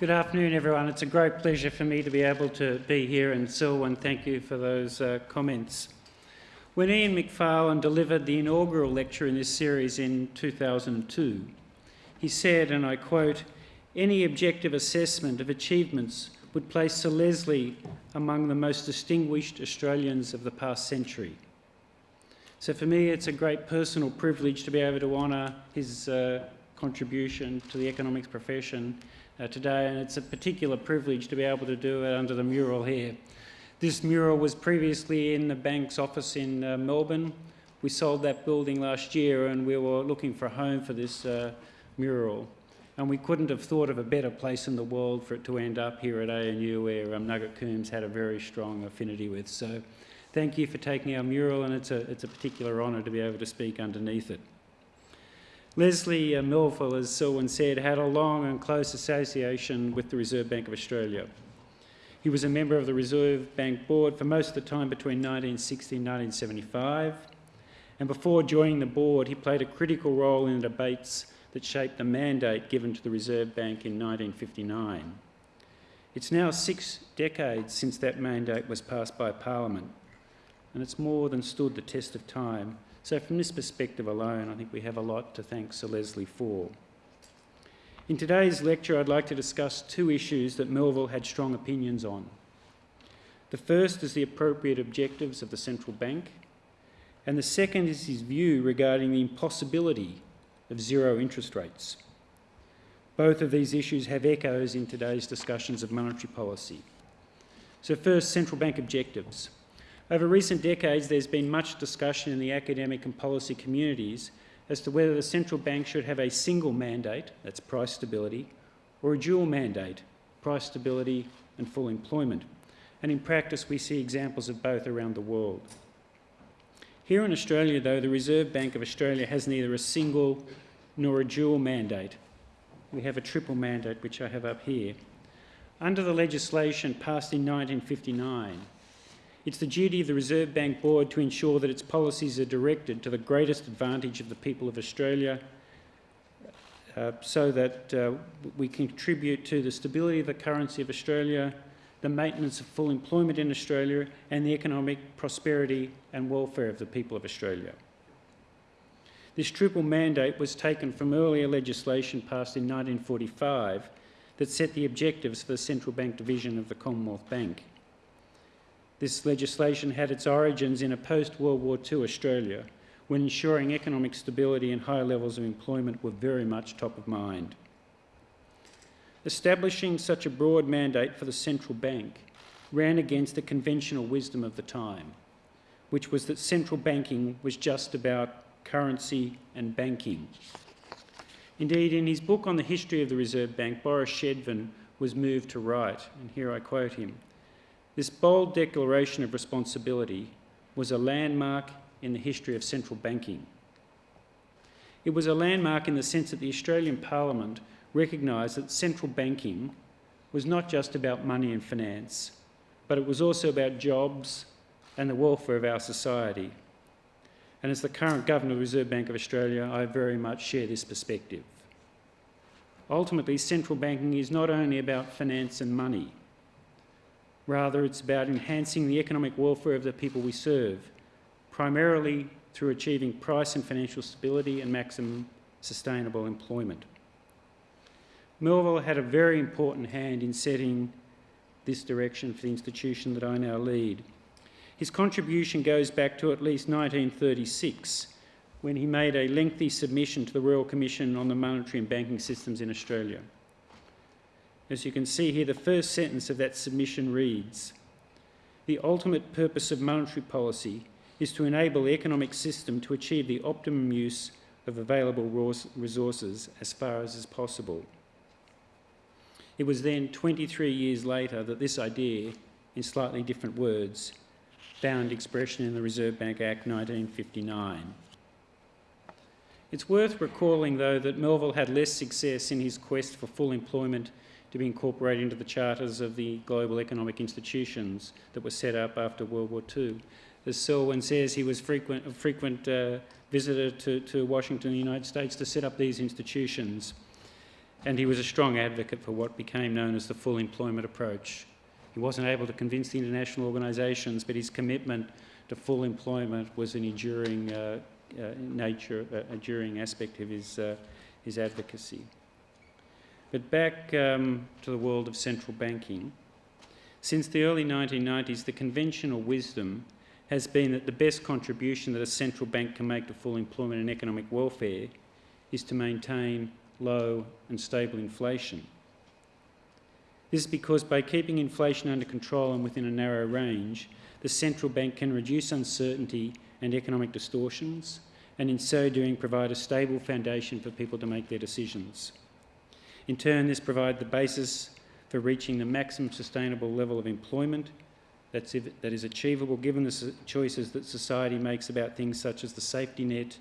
Good afternoon, everyone. It's a great pleasure for me to be able to be here, and Selwyn, thank you for those uh, comments. When Ian Macfarlane delivered the inaugural lecture in this series in 2002, he said, and I quote, any objective assessment of achievements would place Sir Leslie among the most distinguished Australians of the past century. So for me, it's a great personal privilege to be able to honour his uh, contribution to the economics profession uh, today, and it's a particular privilege to be able to do it under the mural here. This mural was previously in the bank's office in uh, Melbourne. We sold that building last year and we were looking for a home for this uh, mural. And we couldn't have thought of a better place in the world for it to end up here at ANU where um, Nugget Coombs had a very strong affinity with. So thank you for taking our mural and it's a, it's a particular honour to be able to speak underneath it. Leslie uh, Melville, as Selwyn said, had a long and close association with the Reserve Bank of Australia. He was a member of the Reserve Bank Board for most of the time between 1960 and 1975. And before joining the board, he played a critical role in the debates that shaped the mandate given to the Reserve Bank in 1959. It's now six decades since that mandate was passed by Parliament, and it's more than stood the test of time so from this perspective alone, I think we have a lot to thank Sir Leslie for. In today's lecture, I'd like to discuss two issues that Melville had strong opinions on. The first is the appropriate objectives of the central bank, and the second is his view regarding the impossibility of zero interest rates. Both of these issues have echoes in today's discussions of monetary policy. So first, central bank objectives. Over recent decades, there's been much discussion in the academic and policy communities as to whether the central bank should have a single mandate, that's price stability, or a dual mandate, price stability and full employment. And in practice, we see examples of both around the world. Here in Australia, though, the Reserve Bank of Australia has neither a single nor a dual mandate. We have a triple mandate, which I have up here. Under the legislation passed in 1959, it's the duty of the Reserve Bank Board to ensure that its policies are directed to the greatest advantage of the people of Australia uh, so that uh, we contribute to the stability of the currency of Australia, the maintenance of full employment in Australia and the economic prosperity and welfare of the people of Australia. This triple mandate was taken from earlier legislation passed in 1945 that set the objectives for the central bank division of the Commonwealth Bank. This legislation had its origins in a post-World War II Australia, when ensuring economic stability and high levels of employment were very much top of mind. Establishing such a broad mandate for the central bank ran against the conventional wisdom of the time, which was that central banking was just about currency and banking. Indeed, in his book on the history of the Reserve Bank, Boris Schedvin was moved to write, and here I quote him, this bold declaration of responsibility was a landmark in the history of central banking. It was a landmark in the sense that the Australian Parliament recognised that central banking was not just about money and finance, but it was also about jobs and the welfare of our society. And as the current Governor of the Reserve Bank of Australia, I very much share this perspective. Ultimately, central banking is not only about finance and money, Rather, it's about enhancing the economic welfare of the people we serve, primarily through achieving price and financial stability and maximum sustainable employment. Melville had a very important hand in setting this direction for the institution that I now lead. His contribution goes back to at least 1936, when he made a lengthy submission to the Royal Commission on the Monetary and Banking Systems in Australia. As you can see here, the first sentence of that submission reads, the ultimate purpose of monetary policy is to enable the economic system to achieve the optimum use of available resources as far as is possible. It was then 23 years later that this idea, in slightly different words, found expression in the Reserve Bank Act 1959. It's worth recalling, though, that Melville had less success in his quest for full employment to be incorporated into the charters of the global economic institutions that were set up after World War II. As Selwyn says, he was frequent, a frequent uh, visitor to, to Washington, the United States, to set up these institutions. and he was a strong advocate for what became known as the full employment approach. He wasn't able to convince the international organisations, but his commitment to full employment was an enduring uh, uh, nature, uh, enduring aspect of his, uh, his advocacy. But back um, to the world of central banking. Since the early 1990s, the conventional wisdom has been that the best contribution that a central bank can make to full employment and economic welfare is to maintain low and stable inflation. This is because by keeping inflation under control and within a narrow range, the central bank can reduce uncertainty and economic distortions, and in so doing provide a stable foundation for people to make their decisions. In turn, this provides the basis for reaching the maximum sustainable level of employment that's, that is achievable given the choices that society makes about things such as the safety net,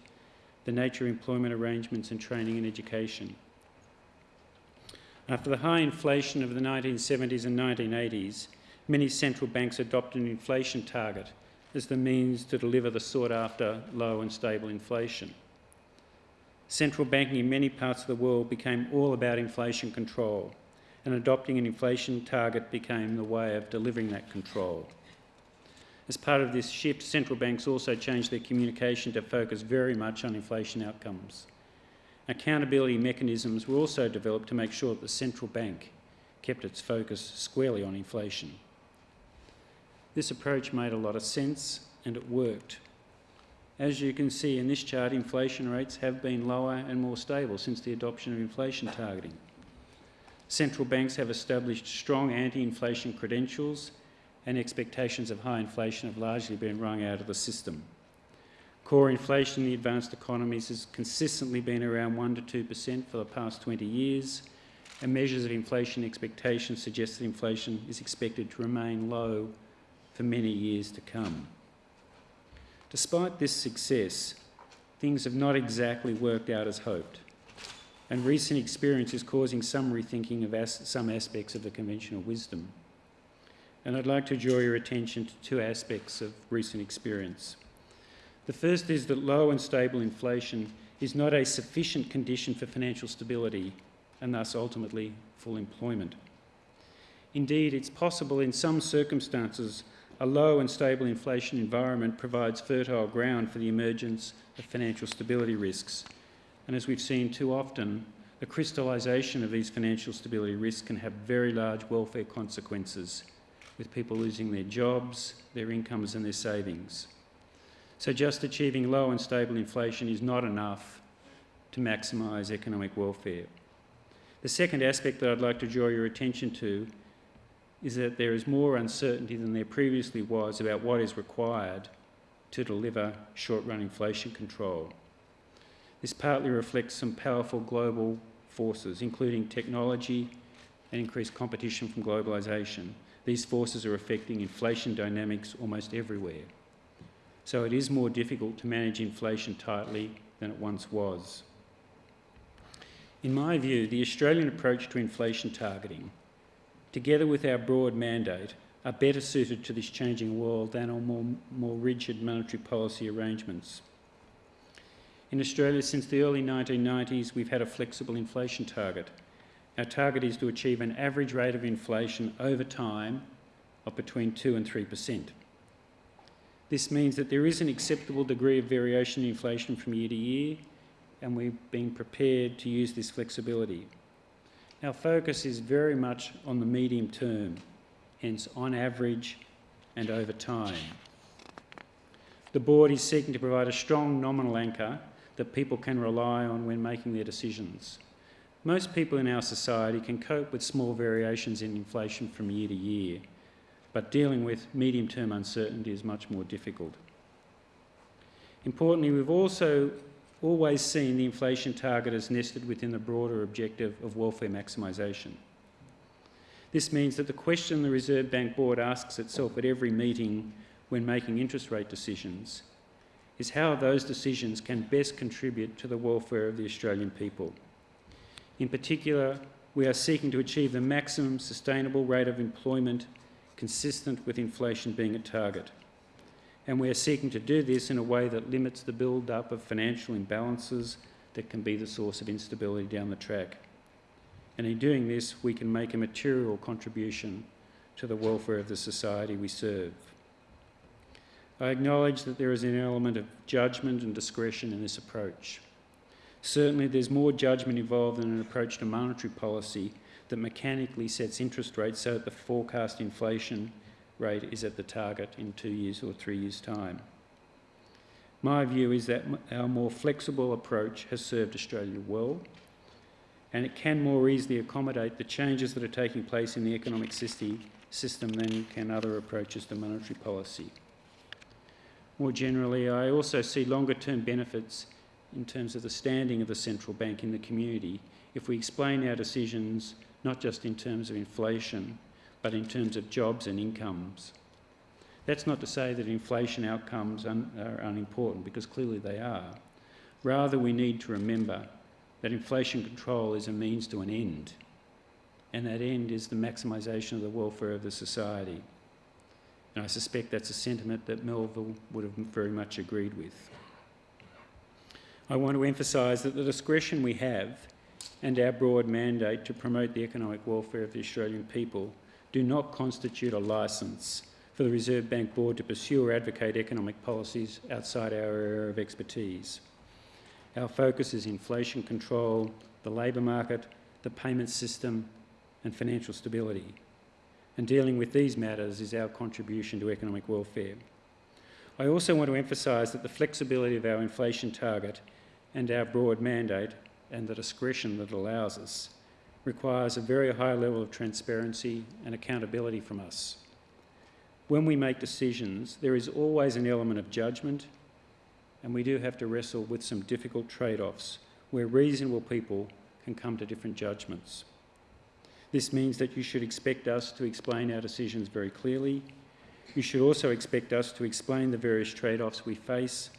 the nature of employment arrangements and training and education. After the high inflation of the 1970s and 1980s, many central banks adopted an inflation target as the means to deliver the sought after low and stable inflation. Central banking in many parts of the world became all about inflation control, and adopting an inflation target became the way of delivering that control. As part of this shift, central banks also changed their communication to focus very much on inflation outcomes. Accountability mechanisms were also developed to make sure that the central bank kept its focus squarely on inflation. This approach made a lot of sense and it worked. As you can see in this chart, inflation rates have been lower and more stable since the adoption of inflation targeting. Central banks have established strong anti-inflation credentials and expectations of high inflation have largely been wrung out of the system. Core inflation in the advanced economies has consistently been around 1 to 2% for the past 20 years, and measures of inflation expectations suggest that inflation is expected to remain low for many years to come. Despite this success, things have not exactly worked out as hoped, and recent experience is causing some rethinking of as some aspects of the conventional wisdom. And I'd like to draw your attention to two aspects of recent experience. The first is that low and stable inflation is not a sufficient condition for financial stability and thus ultimately full employment. Indeed, it's possible in some circumstances a low and stable inflation environment provides fertile ground for the emergence of financial stability risks. And as we've seen too often, the crystallisation of these financial stability risks can have very large welfare consequences, with people losing their jobs, their incomes and their savings. So just achieving low and stable inflation is not enough to maximise economic welfare. The second aspect that I'd like to draw your attention to is that there is more uncertainty than there previously was about what is required to deliver short-run inflation control. This partly reflects some powerful global forces, including technology and increased competition from globalisation. These forces are affecting inflation dynamics almost everywhere so it is more difficult to manage inflation tightly than it once was. In my view, the Australian approach to inflation targeting, together with our broad mandate, are better suited to this changing world than our more, more rigid monetary policy arrangements. In Australia, since the early 1990s, we've had a flexible inflation target. Our target is to achieve an average rate of inflation over time of between 2 and 3 per cent. This means that there is an acceptable degree of variation in inflation from year to year, and we've been prepared to use this flexibility. Our focus is very much on the medium term, hence on average and over time. The board is seeking to provide a strong nominal anchor that people can rely on when making their decisions. Most people in our society can cope with small variations in inflation from year to year, but dealing with medium-term uncertainty is much more difficult. Importantly, we've also always seen the inflation target as nested within the broader objective of welfare maximisation. This means that the question the Reserve Bank Board asks itself at every meeting when making interest rate decisions is how those decisions can best contribute to the welfare of the Australian people. In particular, we are seeking to achieve the maximum sustainable rate of employment consistent with inflation being a target. And we are seeking to do this in a way that limits the build-up of financial imbalances that can be the source of instability down the track. and in doing this, we can make a material contribution to the welfare of the society we serve. I acknowledge that there is an element of judgment and discretion in this approach. Certainly, there's more judgment involved in an approach to monetary policy that mechanically sets interest rates so that the forecast inflation rate is at the target in two years or three years' time. My view is that our more flexible approach has served Australia well and it can more easily accommodate the changes that are taking place in the economic system, than can other approaches to monetary policy. More generally, I also see longer term benefits in terms of the standing of the central bank in the community if we explain our decisions not just in terms of inflation, but in terms of jobs and incomes. That's not to say that inflation outcomes are unimportant, because clearly they are. Rather, we need to remember that inflation control is a means to an end, and that end is the maximisation of the welfare of the society. And I suspect that's a sentiment that Melville would have very much agreed with. I want to emphasise that the discretion we have and our broad mandate to promote the economic welfare of the Australian people do not constitute a licence for the Reserve Bank Board to pursue or advocate economic policies outside our area of expertise. Our focus is inflation control, the labour market, the payment system and financial stability. And dealing with these matters is our contribution to economic welfare. I also want to emphasise that the flexibility of our inflation target and our broad mandate and the discretion that allows us requires a very high level of transparency and accountability from us. When we make decisions, there is always an element of judgment, and we do have to wrestle with some difficult trade offs where reasonable people can come to different judgments. This means that you should expect us to explain our decisions very clearly. You should also expect us to explain the various trade offs we face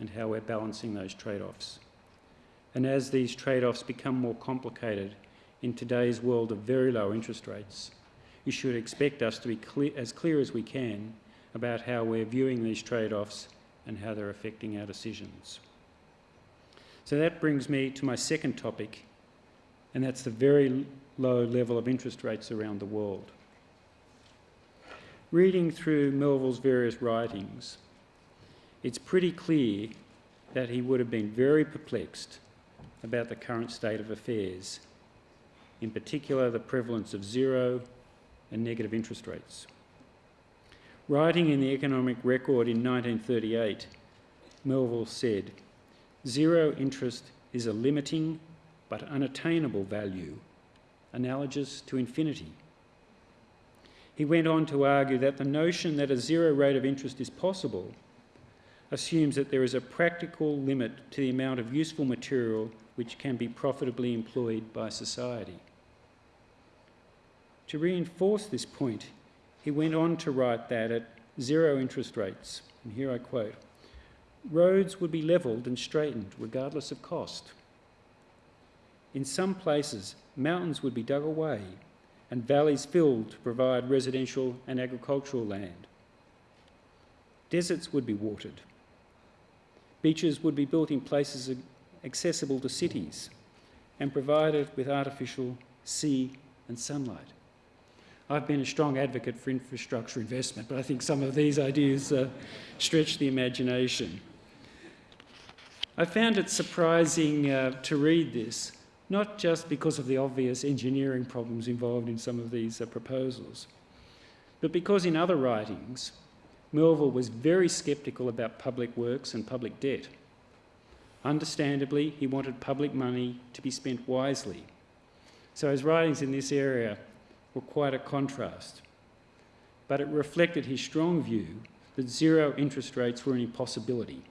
and how we're balancing those trade offs. And as these trade offs become more complicated in today's world of very low interest rates, you should expect us to be clear, as clear as we can about how we're viewing these trade offs and how they're affecting our decisions. So that brings me to my second topic, and that's the very low level of interest rates around the world. Reading through Melville's various writings, it's pretty clear that he would have been very perplexed about the current state of affairs, in particular the prevalence of zero and negative interest rates. Writing in the Economic Record in 1938, Melville said, Zero interest is a limiting but unattainable value, analogous to infinity. He went on to argue that the notion that a zero rate of interest is possible assumes that there is a practical limit to the amount of useful material which can be profitably employed by society. To reinforce this point, he went on to write that at zero interest rates, and here I quote, roads would be levelled and straightened regardless of cost. In some places, mountains would be dug away and valleys filled to provide residential and agricultural land. Deserts would be watered. Beaches would be built in places accessible to cities and provided with artificial sea and sunlight. I've been a strong advocate for infrastructure investment, but I think some of these ideas uh, stretch the imagination. I found it surprising uh, to read this, not just because of the obvious engineering problems involved in some of these uh, proposals, but because in other writings, Melville was very sceptical about public works and public debt. Understandably, he wanted public money to be spent wisely. So his writings in this area were quite a contrast. But it reflected his strong view that zero interest rates were an impossibility,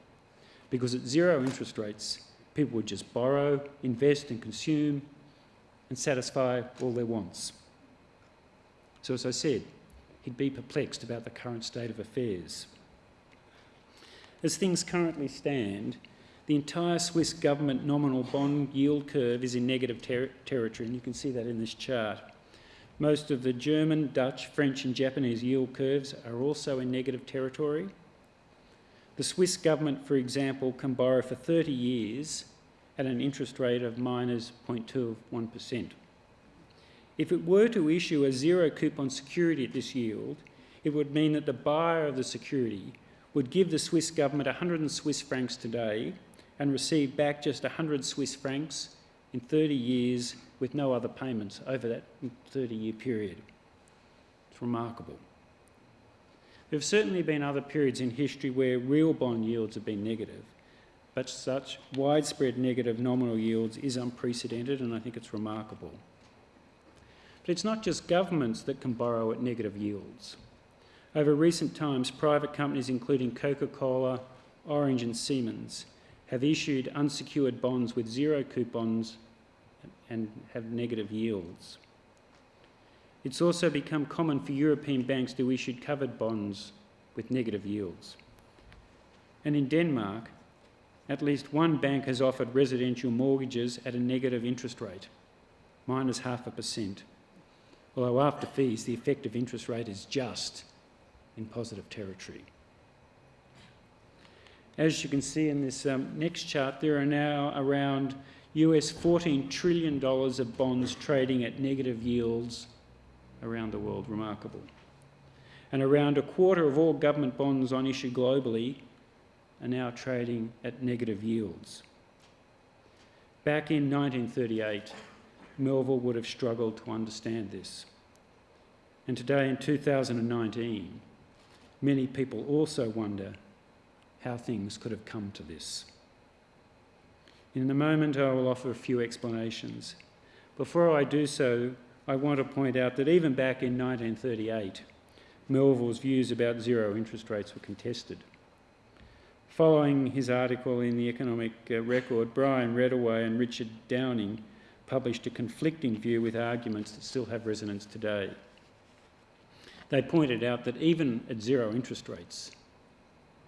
because at zero interest rates, people would just borrow, invest and consume and satisfy all their wants. So as I said, he'd be perplexed about the current state of affairs. As things currently stand, the entire Swiss government nominal bond yield curve is in negative ter territory, and you can see that in this chart. Most of the German, Dutch, French and Japanese yield curves are also in negative territory. The Swiss government, for example, can borrow for 30 years at an interest rate of minus 0.21%. If it were to issue a zero coupon security at this yield, it would mean that the buyer of the security would give the Swiss government 100 Swiss francs today and receive back just 100 Swiss francs in 30 years with no other payments over that 30 year period. It's remarkable. There have certainly been other periods in history where real bond yields have been negative, but such widespread negative nominal yields is unprecedented and I think it's remarkable. But it's not just governments that can borrow at negative yields. Over recent times, private companies including Coca-Cola, Orange and Siemens have issued unsecured bonds with zero coupons and have negative yields. It's also become common for European banks to issue covered bonds with negative yields. And in Denmark, at least one bank has offered residential mortgages at a negative interest rate, minus half a percent. Although after fees, the effective interest rate is just in positive territory. As you can see in this um, next chart, there are now around US $14 trillion of bonds trading at negative yields around the world, remarkable. And around a quarter of all government bonds on issue globally are now trading at negative yields. Back in 1938, Melville would have struggled to understand this. And today, in 2019, many people also wonder how things could have come to this. In a moment, I will offer a few explanations. Before I do so, I want to point out that even back in 1938, Melville's views about zero interest rates were contested. Following his article in the Economic uh, Record, Brian Reddaway and Richard Downing published a conflicting view with arguments that still have resonance today. They pointed out that even at zero interest rates,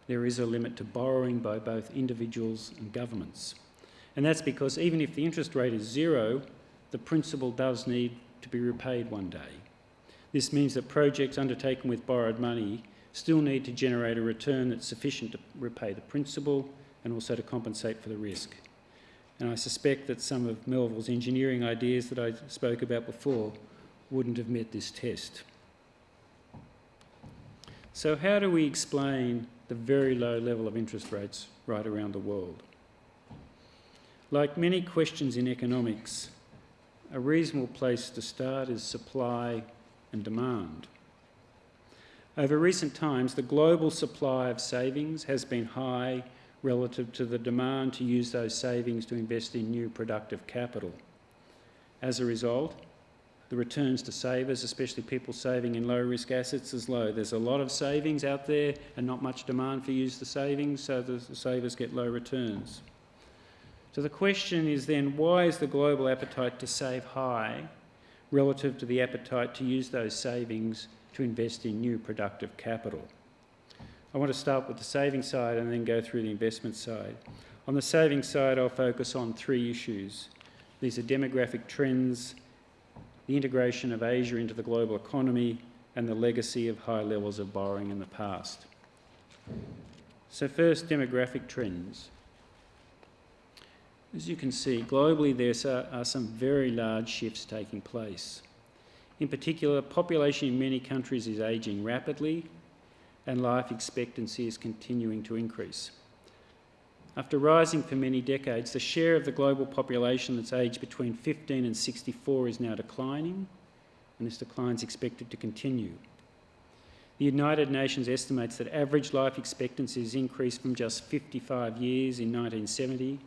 there is a limit to borrowing by both individuals and governments. And that's because even if the interest rate is zero, the principal does need to be repaid one day. This means that projects undertaken with borrowed money still need to generate a return that's sufficient to repay the principal and also to compensate for the risk. And I suspect that some of Melville's engineering ideas that I spoke about before wouldn't have met this test. So how do we explain the very low level of interest rates right around the world? Like many questions in economics, a reasonable place to start is supply and demand. Over recent times, the global supply of savings has been high relative to the demand to use those savings to invest in new productive capital. As a result, the returns to savers, especially people saving in low risk assets, is low. There's a lot of savings out there and not much demand for use the savings, so the savers get low returns. So the question is then, why is the global appetite to save high relative to the appetite to use those savings to invest in new productive capital? I want to start with the saving side and then go through the investment side. On the saving side, I'll focus on three issues. These are demographic trends, the integration of Asia into the global economy, and the legacy of high levels of borrowing in the past. So first, demographic trends. As you can see, globally there are some very large shifts taking place. In particular, population in many countries is ageing rapidly and life expectancy is continuing to increase. After rising for many decades, the share of the global population that's aged between 15 and 64 is now declining, and this decline is expected to continue. The United Nations estimates that average life expectancy has increased from just 55 years in 1970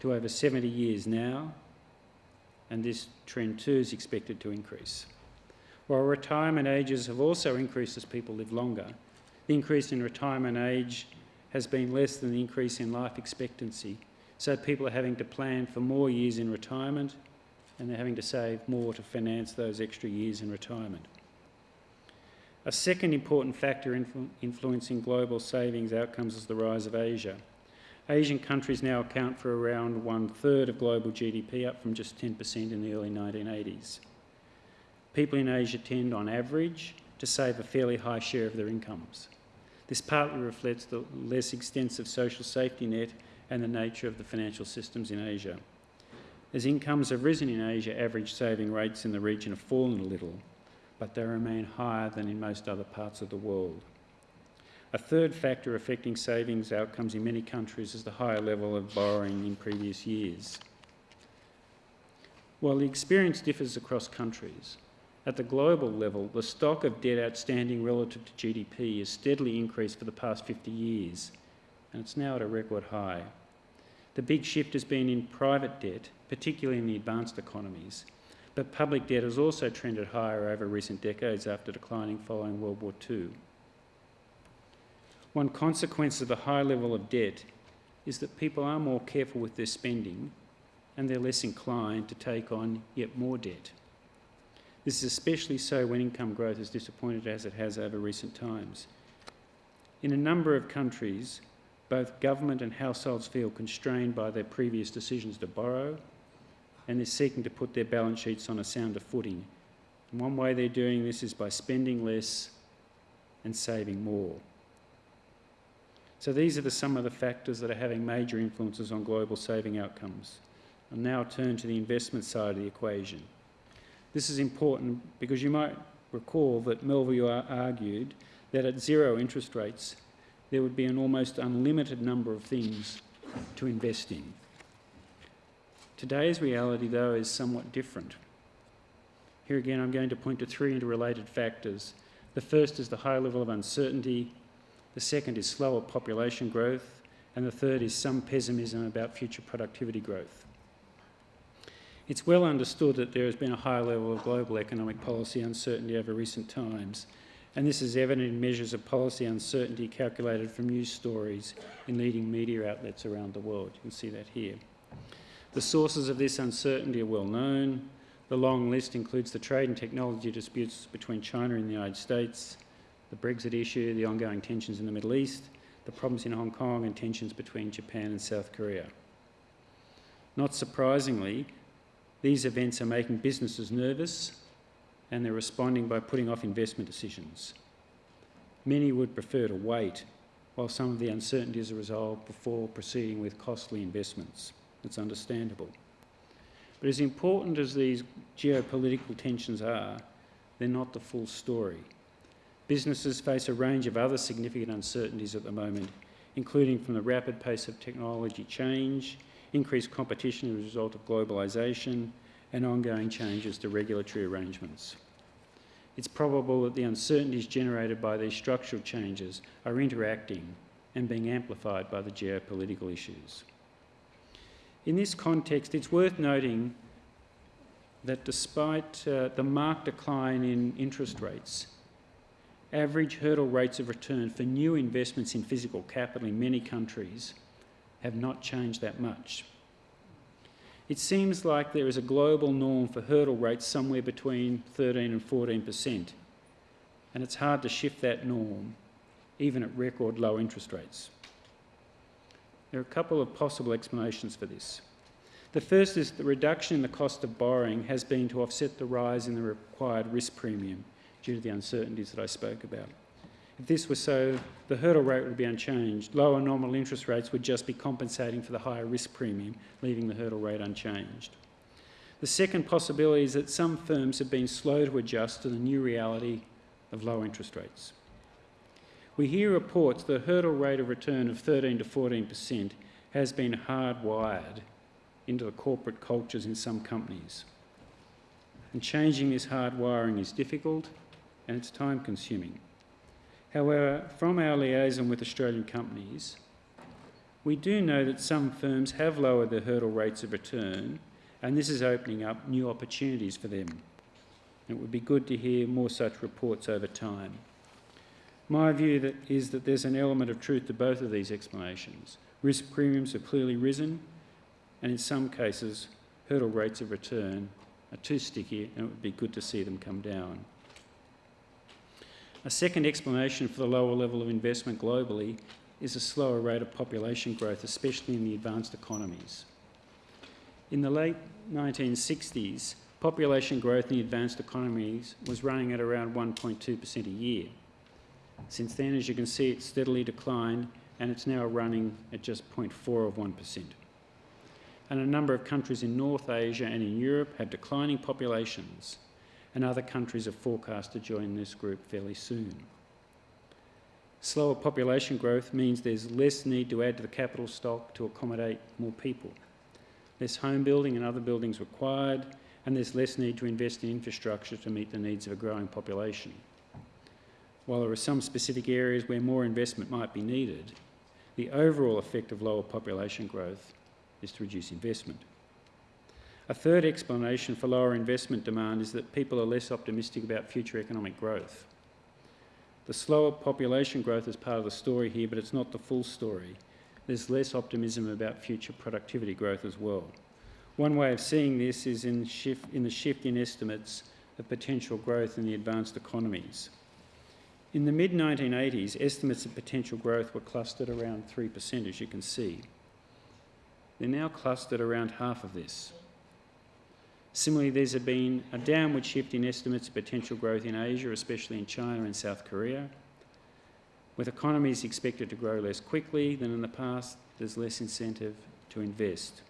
to over 70 years now, and this trend too is expected to increase. While retirement ages have also increased as people live longer, the increase in retirement age has been less than the increase in life expectancy, so people are having to plan for more years in retirement and they're having to save more to finance those extra years in retirement. A second important factor influ influencing global savings outcomes is the rise of Asia. Asian countries now account for around one third of global GDP, up from just 10% in the early 1980s. People in Asia tend, on average, to save a fairly high share of their incomes. This partly reflects the less extensive social safety net and the nature of the financial systems in Asia. As incomes have risen in Asia, average saving rates in the region have fallen a little, but they remain higher than in most other parts of the world. A third factor affecting savings outcomes in many countries is the higher level of borrowing in previous years. While the experience differs across countries, at the global level, the stock of debt outstanding relative to GDP has steadily increased for the past 50 years, and it's now at a record high. The big shift has been in private debt, particularly in the advanced economies, but public debt has also trended higher over recent decades after declining following World War II. One consequence of the high level of debt is that people are more careful with their spending and they're less inclined to take on yet more debt. This is especially so when income growth is disappointed as it has over recent times. In a number of countries, both government and households feel constrained by their previous decisions to borrow and they're seeking to put their balance sheets on a sounder footing. And one way they're doing this is by spending less and saving more. So these are the, some of the factors that are having major influences on global saving outcomes. I'll now turn to the investment side of the equation. This is important because you might recall that Melville argued that at zero interest rates, there would be an almost unlimited number of things to invest in. Today's reality, though, is somewhat different. Here again, I'm going to point to three interrelated factors. The first is the high level of uncertainty the second is slower population growth, and the third is some pessimism about future productivity growth. It's well understood that there has been a high level of global economic policy uncertainty over recent times, and this is evident in measures of policy uncertainty calculated from news stories in leading media outlets around the world. You can see that here. The sources of this uncertainty are well known. The long list includes the trade and technology disputes between China and the United States, the Brexit issue, the ongoing tensions in the Middle East, the problems in Hong Kong and tensions between Japan and South Korea. Not surprisingly, these events are making businesses nervous and they're responding by putting off investment decisions. Many would prefer to wait while some of the uncertainties are resolved before proceeding with costly investments. It's understandable. But as important as these geopolitical tensions are, they're not the full story. Businesses face a range of other significant uncertainties at the moment, including from the rapid pace of technology change, increased competition as a result of globalisation, and ongoing changes to regulatory arrangements. It's probable that the uncertainties generated by these structural changes are interacting and being amplified by the geopolitical issues. In this context, it's worth noting that despite uh, the marked decline in interest rates, average hurdle rates of return for new investments in physical capital in many countries have not changed that much. It seems like there is a global norm for hurdle rates somewhere between 13 and 14%, and it's hard to shift that norm, even at record low interest rates. There are a couple of possible explanations for this. The first is the reduction in the cost of borrowing has been to offset the rise in the required risk premium due to the uncertainties that I spoke about. If this were so, the hurdle rate would be unchanged. Lower normal interest rates would just be compensating for the higher risk premium, leaving the hurdle rate unchanged. The second possibility is that some firms have been slow to adjust to the new reality of low interest rates. We hear reports the hurdle rate of return of 13 to 14% has been hardwired into the corporate cultures in some companies. And changing this hardwiring is difficult and it's time consuming. However, from our liaison with Australian companies, we do know that some firms have lowered their hurdle rates of return and this is opening up new opportunities for them. It would be good to hear more such reports over time. My view that is that there's an element of truth to both of these explanations. Risk premiums have clearly risen and in some cases hurdle rates of return are too sticky and it would be good to see them come down. A second explanation for the lower level of investment globally is a slower rate of population growth, especially in the advanced economies. In the late 1960s, population growth in the advanced economies was running at around 1.2% a year. Since then, as you can see, it's steadily declined and it's now running at just 0.4 of 1%. and a number of countries in North Asia and in Europe have declining populations, and other countries are forecast to join this group fairly soon. Slower population growth means there's less need to add to the capital stock to accommodate more people. Less home building and other buildings required, and there's less need to invest in infrastructure to meet the needs of a growing population. While there are some specific areas where more investment might be needed, the overall effect of lower population growth is to reduce investment. A third explanation for lower investment demand is that people are less optimistic about future economic growth. The slower population growth is part of the story here, but it's not the full story. There's less optimism about future productivity growth as well. One way of seeing this is in, shift, in the shift in estimates of potential growth in the advanced economies. In the mid 1980s, estimates of potential growth were clustered around 3%, as you can see. They're now clustered around half of this. Similarly, there's been a downward shift in estimates of potential growth in Asia, especially in China and South Korea. With economies expected to grow less quickly than in the past, there's less incentive to invest.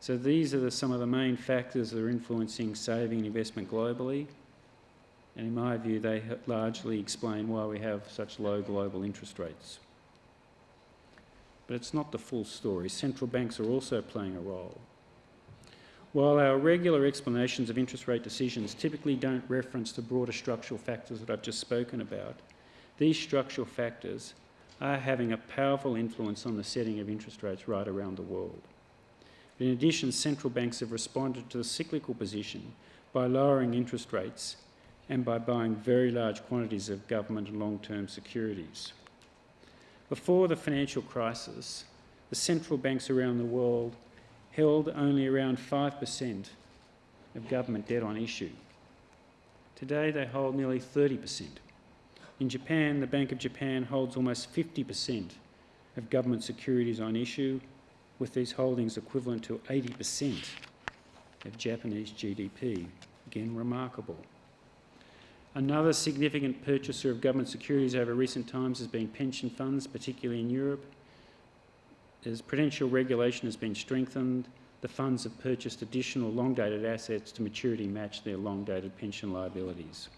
So these are the, some of the main factors that are influencing saving and investment globally. And in my view, they largely explain why we have such low global interest rates. But it's not the full story. Central banks are also playing a role. While our regular explanations of interest rate decisions typically don't reference the broader structural factors that I've just spoken about, these structural factors are having a powerful influence on the setting of interest rates right around the world. In addition, central banks have responded to the cyclical position by lowering interest rates and by buying very large quantities of government and long-term securities. Before the financial crisis, the central banks around the world held only around 5% of government debt on issue. Today they hold nearly 30%. In Japan, the Bank of Japan holds almost 50% of government securities on issue, with these holdings equivalent to 80% of Japanese GDP. Again, remarkable. Another significant purchaser of government securities over recent times has been pension funds, particularly in Europe. As prudential regulation has been strengthened, the funds have purchased additional long-dated assets to maturity match their long-dated pension liabilities.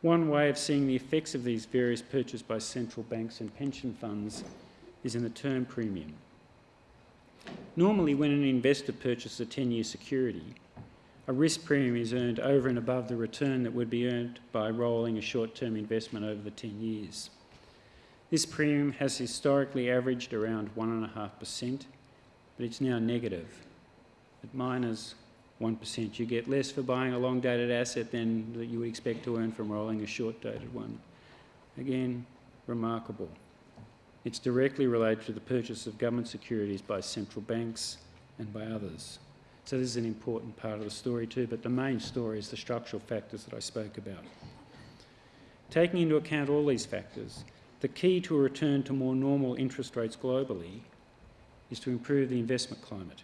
One way of seeing the effects of these various purchases by central banks and pension funds is in the term premium. Normally, when an investor purchases a 10-year security, a risk premium is earned over and above the return that would be earned by rolling a short-term investment over the 10 years. This premium has historically averaged around 1.5%, but it's now negative at minus 1. You get less for buying a long-dated asset than that you would expect to earn from rolling a short-dated one. Again, remarkable. It's directly related to the purchase of government securities by central banks and by others. So this is an important part of the story too, but the main story is the structural factors that I spoke about. Taking into account all these factors, the key to a return to more normal interest rates globally is to improve the investment climate.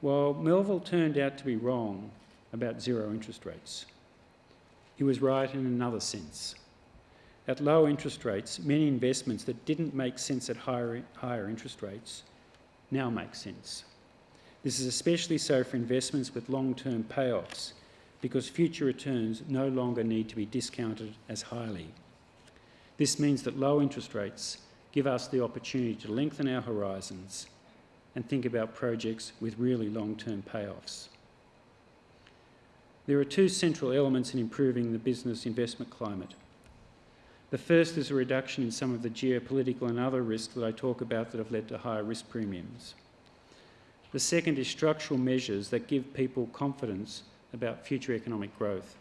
While Melville turned out to be wrong about zero interest rates, he was right in another sense. At low interest rates, many investments that didn't make sense at higher, higher interest rates now make sense. This is especially so for investments with long-term payoffs because future returns no longer need to be discounted as highly. This means that low interest rates give us the opportunity to lengthen our horizons and think about projects with really long-term payoffs. There are two central elements in improving the business investment climate. The first is a reduction in some of the geopolitical and other risks that I talk about that have led to higher risk premiums. The second is structural measures that give people confidence about future economic growth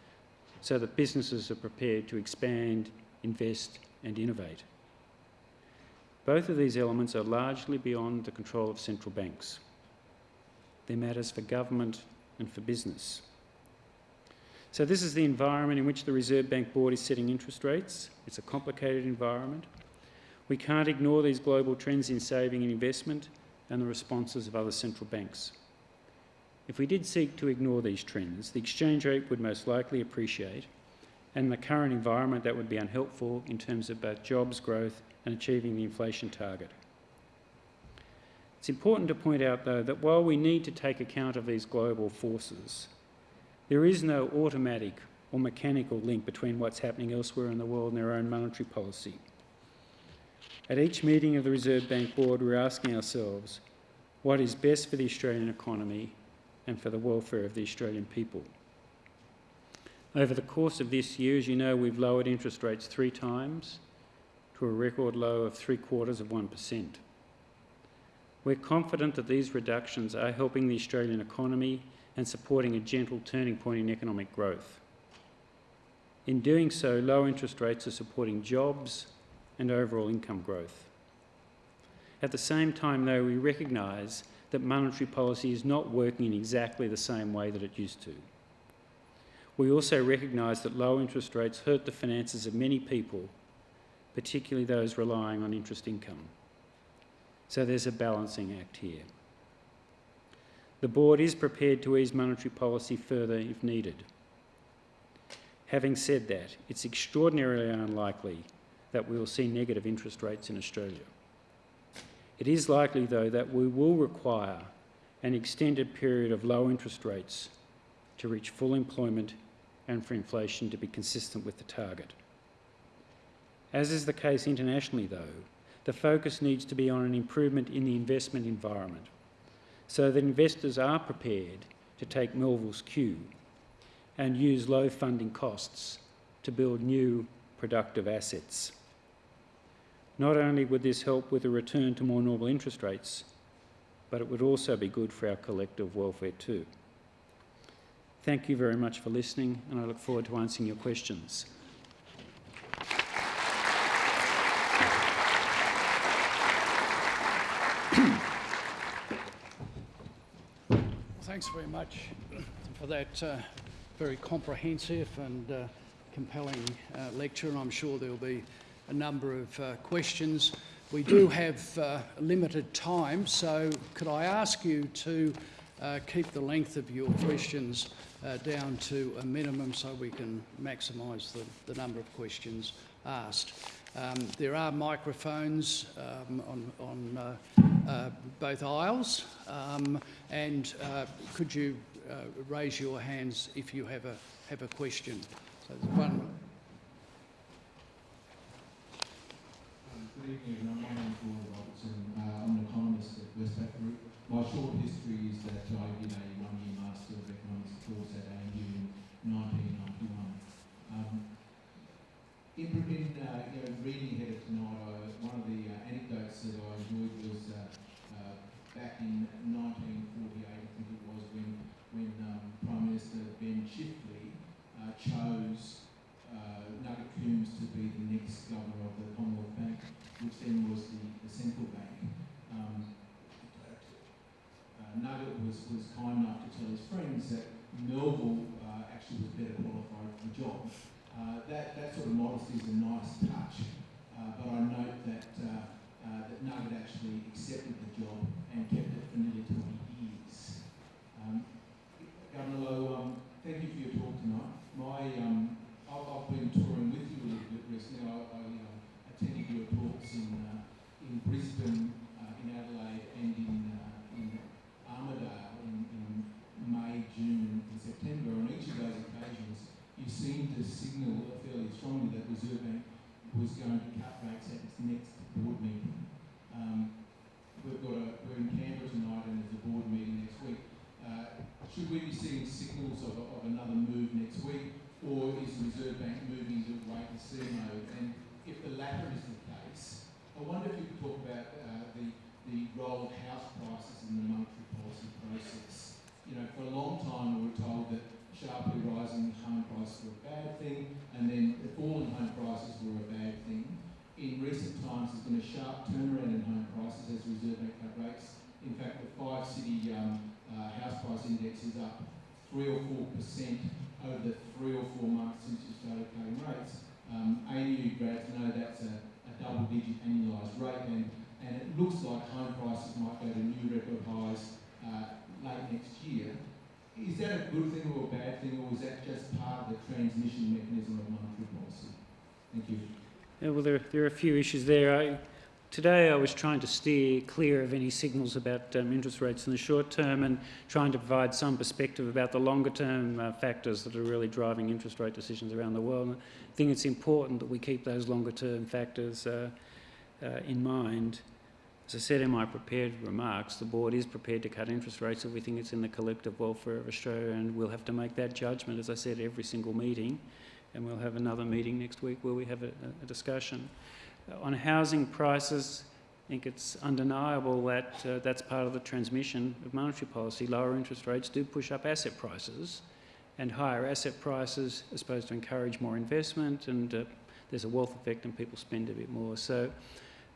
so that businesses are prepared to expand, invest and innovate. Both of these elements are largely beyond the control of central banks. They're matters for government and for business. So this is the environment in which the Reserve Bank Board is setting interest rates. It's a complicated environment. We can't ignore these global trends in saving and investment and the responses of other central banks. If we did seek to ignore these trends, the exchange rate would most likely appreciate, in the current environment that would be unhelpful in terms of both jobs growth and achieving the inflation target. It's important to point out, though, that while we need to take account of these global forces, there is no automatic or mechanical link between what's happening elsewhere in the world and their own monetary policy. At each meeting of the Reserve Bank Board, we're asking ourselves what is best for the Australian economy and for the welfare of the Australian people. Over the course of this year, as you know, we've lowered interest rates three times to a record low of three quarters of 1%. We're confident that these reductions are helping the Australian economy and supporting a gentle turning point in economic growth. In doing so, low interest rates are supporting jobs and overall income growth. At the same time, though, we recognise that monetary policy is not working in exactly the same way that it used to. We also recognise that low interest rates hurt the finances of many people, particularly those relying on interest income. So there's a balancing act here. The board is prepared to ease monetary policy further if needed. Having said that, it's extraordinarily unlikely that we will see negative interest rates in Australia. It is likely, though, that we will require an extended period of low interest rates to reach full employment and for inflation to be consistent with the target. As is the case internationally, though, the focus needs to be on an improvement in the investment environment so that investors are prepared to take Melville's cue and use low funding costs to build new productive assets. Not only would this help with a return to more normal interest rates, but it would also be good for our collective welfare too. Thank you very much for listening, and I look forward to answering your questions. Thanks very much for that uh, very comprehensive and uh, compelling uh, lecture, and I'm sure there'll be a number of uh, questions. We do have uh, limited time, so could I ask you to uh, keep the length of your questions uh, down to a minimum so we can maximise the, the number of questions asked. Um, there are microphones um, on, on uh, uh, both aisles, um, and uh, could you uh, raise your hands if you have a have a question? So there's one. Good evening. My name is Rory Robertson. Uh, I'm an economist at Westpac Group. My short history is that I did a one-year Master of Economics in 1991. Um, in, uh, you know, reading ahead of tonight, I, one of the uh, anecdotes that I enjoyed was uh, uh, back in 1948, I think it was, when, when um, Prime Minister Ben Chifley uh, chose uh, Nugget Coombs to be the next governor of the Commonwealth Bank, which then was the, the central bank. Um, Nugget was, was kind enough to tell his friends that Melville uh, actually was better qualified for the job. Uh, that, that sort of modesty is a nice touch, uh, but I note that, uh, uh, that Nugget actually accepted the job and kept it for nearly 20 years. Um, Governor Lowe, um, thank you for your talk tonight. My, um, I've, I've been touring with you a little bit recently. I, I attended your talks in, in Brisbane, uh, in Adelaide, and in, uh, in Armidale in, in May, June, and September. On each of those occasions, to signal fairly strongly that Reserve Bank was going to cut rates at its next board meeting. Um, we've got a, we're in Canberra tonight and there's a board meeting next week. Uh, should we be seeing signals of, of another move next week, or is the Reserve Bank moving to wait and see mode? And if the latter is the case, I wonder if you could talk about uh, the, the role of house prices in the monetary policy process. You know, for a long time we were told that sharply rising home prices were a bad thing, and then the home prices were a bad thing. In recent times, there's been a sharp turnaround in home prices as Reserve Bank cut rates. In fact, the five city um, uh, house price index is up three or four percent over the three or four months since you started cutting rates. Um, ANU grads know that's a, a double-digit annualised rate, and, and it looks like home prices might go to new record highs uh, late next year. Is that a good thing or a bad thing, or is that just part of the transmission mechanism of monetary policy? Thank you. Yeah, well, there, there are a few issues there. I, today I was trying to steer clear of any signals about um, interest rates in the short term and trying to provide some perspective about the longer term uh, factors that are really driving interest rate decisions around the world. And I think it's important that we keep those longer term factors uh, uh, in mind. As I said in my prepared remarks, the board is prepared to cut interest rates if we think it's in the collective welfare of Australia, and we'll have to make that judgment, as I said, every single meeting. And we'll have another meeting next week where we have a, a discussion. Uh, on housing prices, I think it's undeniable that uh, that's part of the transmission of monetary policy. Lower interest rates do push up asset prices, and higher asset prices are supposed to encourage more investment, and uh, there's a wealth effect and people spend a bit more. So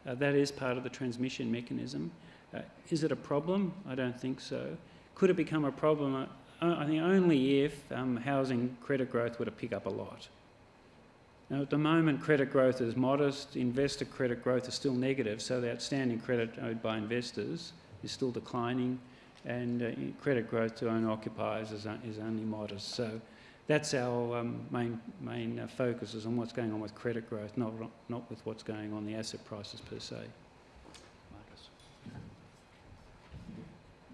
uh, that is part of the transmission mechanism. Uh, is it a problem? I don't think so. Could it become a problem? Uh, I think only if um, housing credit growth were to pick up a lot. Now, at the moment, credit growth is modest, investor credit growth is still negative, so the outstanding credit owed by investors is still declining, and uh, credit growth to owner occupiers is, is only modest. So that's our um, main, main uh, focus is on what's going on with credit growth, not, not with what's going on the asset prices per se. Marcus.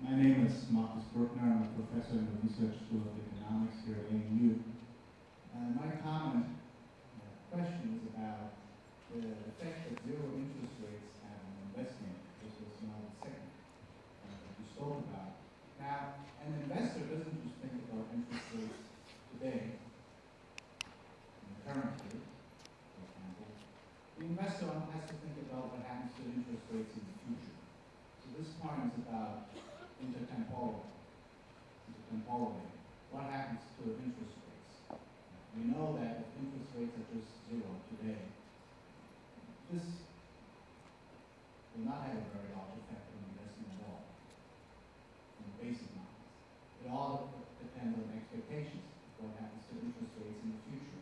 My name is Marcus Bruckner. I'm a professor in the Research School of Economics here at ANU. My comment, uh, question is about the effect that zero interest rates have on investment, This was my second uh, that you spoke about. Now, an investor doesn't just think about interest rates today, the for example. The investor has to think about what happens to interest rates in the future. So this point is about intertemporal, intertemporally. What happens to interest rates? We know that if interest rates are just zero today, this will not have a very large effect on investing at all, in basic markets. It all depends on expectations, of what happens to interest rates in the future.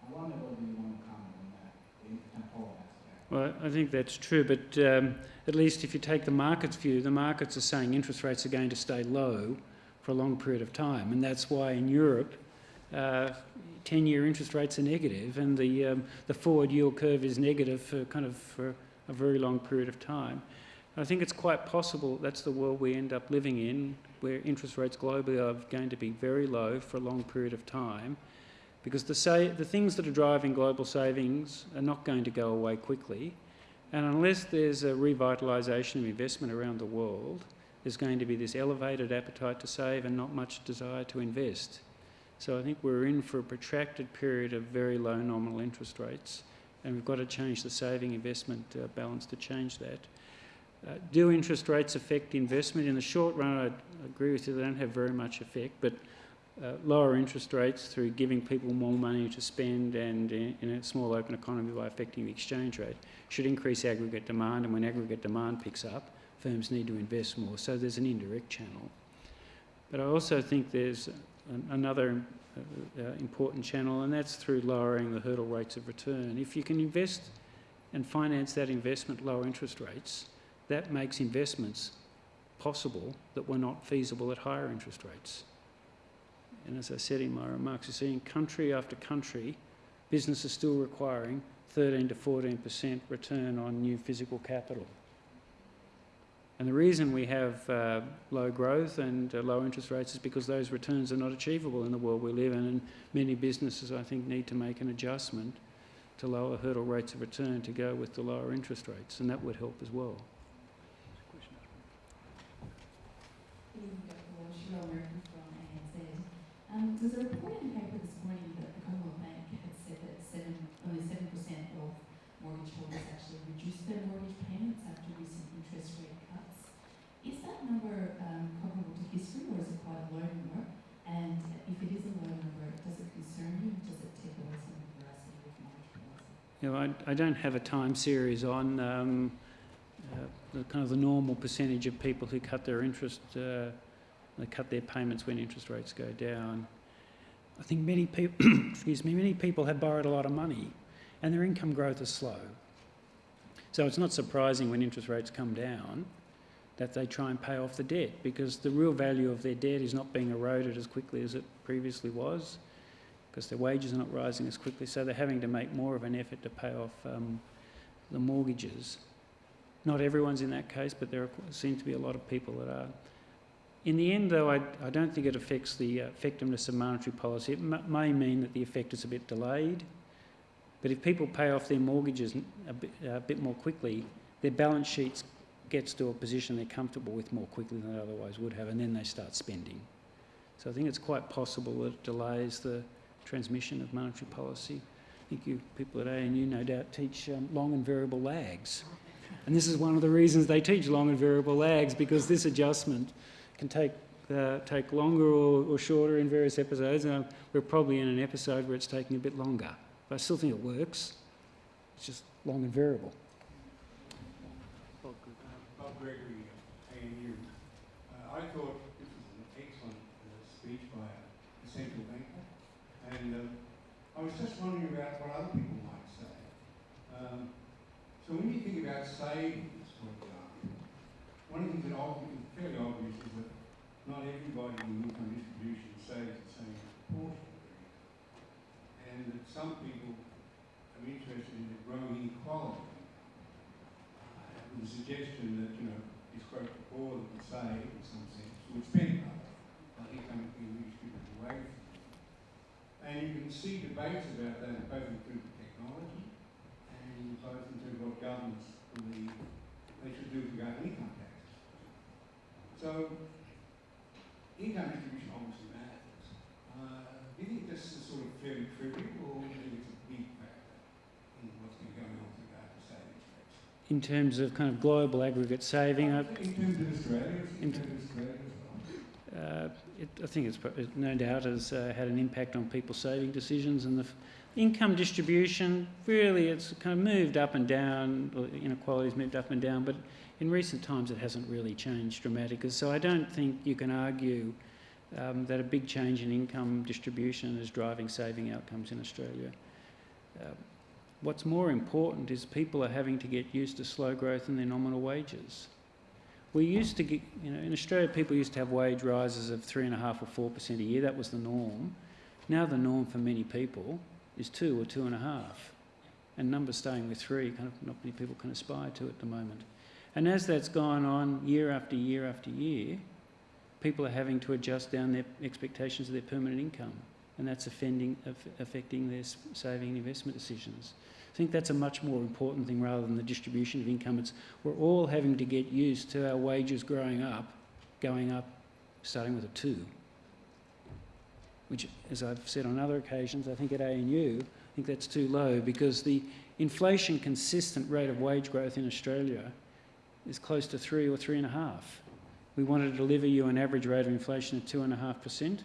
I wonder whether you want to comment on that, the intertemporal aspect. Well, I think that's true, but um, at least if you take the market's view, the markets are saying interest rates are going to stay low for a long period of time, and that's why in Europe, uh, 10-year interest rates are negative, and the um, the forward yield curve is negative for kind of for a very long period of time. I think it's quite possible that's the world we end up living in, where interest rates globally are going to be very low for a long period of time, because the, the things that are driving global savings are not going to go away quickly. And unless there's a revitalisation of investment around the world, there's going to be this elevated appetite to save and not much desire to invest. So I think we're in for a protracted period of very low nominal interest rates, and we've got to change the saving investment uh, balance to change that. Uh, do interest rates affect investment? In the short run, I agree with you, they don't have very much effect, but uh, lower interest rates through giving people more money to spend and in, in a small open economy by affecting the exchange rate should increase aggregate demand, and when aggregate demand picks up, firms need to invest more. So there's an indirect channel. But I also think there's an, another uh, uh, important channel, and that's through lowering the hurdle rates of return. If you can invest and finance that investment lower interest rates, that makes investments possible that were not feasible at higher interest rates. And as I said in my remarks, you're seeing country after country, businesses still requiring 13 to 14% return on new physical capital. And the reason we have uh, low growth and uh, low interest rates is because those returns are not achievable in the world we live in, and many businesses, I think, need to make an adjustment to lower hurdle rates of return to go with the lower interest rates, and that would help as well. There was a report in the paper this morning that the Commonwealth Bank had said that seven, only seven percent of mortgage holders actually reduced their mortgage payments after recent interest rate cuts. Is that number um, comparable to history or is it quite a low number? And if it is a low number, does it concern you? Does it take away some of the veracity of monetary policy? Know, I, I don't have a time series on um, uh, the kind of the normal percentage of people who cut their interest, uh, they cut their payments when interest rates go down. I think many people, excuse me, many people have borrowed a lot of money, and their income growth is slow. So it's not surprising when interest rates come down that they try and pay off the debt because the real value of their debt is not being eroded as quickly as it previously was because their wages are not rising as quickly, so they're having to make more of an effort to pay off um, the mortgages. Not everyone's in that case, but there are, seem to be a lot of people that are. In the end, though, I, I don't think it affects the effectiveness of monetary policy. It may mean that the effect is a bit delayed, but if people pay off their mortgages a bit, a bit more quickly, their balance sheets gets to a position they're comfortable with more quickly than they otherwise would have, and then they start spending. So I think it's quite possible that it delays the transmission of monetary policy. I think you people at ANU no doubt teach um, long and variable lags. And this is one of the reasons they teach long and variable lags because this adjustment can take uh, take longer or, or shorter in various episodes. And we're probably in an episode where it's taking a bit longer, but I still think it works. It's just long and variable. Bob Gregory, ANU. Uh, I thought this was an excellent uh, speech by a central banker, and um, I was just wondering about what other people might say. Um, so when you think about savings, for example, one of the things that obvi- fairly obvious is that not everybody in income distribution saves the same proportion income, and that some people are interested in the growing inequality income. Uh, the suggestion that, you know, it's quite poor that would save in some sense, would spend rather, I think I'm being redistributed away. And you can see debates about that both in terms of technology and both in terms of what governments believe they should do regarding income taxes. So, income distribution obviously matters. Uh, do you think this is sort of fairly trivial or do you think it's a big factor in what's been going on with regard to savings rates? In terms of kind of global aggregate saving, I, In terms of Australia, In- terms of Australia as well. Uh, it, I think it's it no doubt has uh, had an impact on people's saving decisions and the f- income distribution. Really, it's kind of moved up and down. or Inequality's moved up and down, but in recent times it hasn't really changed dramatically. So I don't think you can argue um, that a big change in income distribution is driving saving outcomes in Australia. Um, what's more important is people are having to get used to slow growth in their nominal wages. We used to get, you know, in Australia, people used to have wage rises of three and a half or four percent a year. That was the norm. Now the norm for many people is two or two and a half, and numbers staying with three. Kind of not many people can aspire to at the moment. And as that's gone on year after year after year, people are having to adjust down their expectations of their permanent income, and that's offending, affecting their saving and investment decisions. I think that's a much more important thing rather than the distribution of income. It's we're all having to get used to our wages growing up, going up, starting with a two. Which, as I've said on other occasions, I think at ANU, I think that's too low because the inflation consistent rate of wage growth in Australia is close to three or three and a half. We want to deliver you an average rate of inflation of two and a half percent.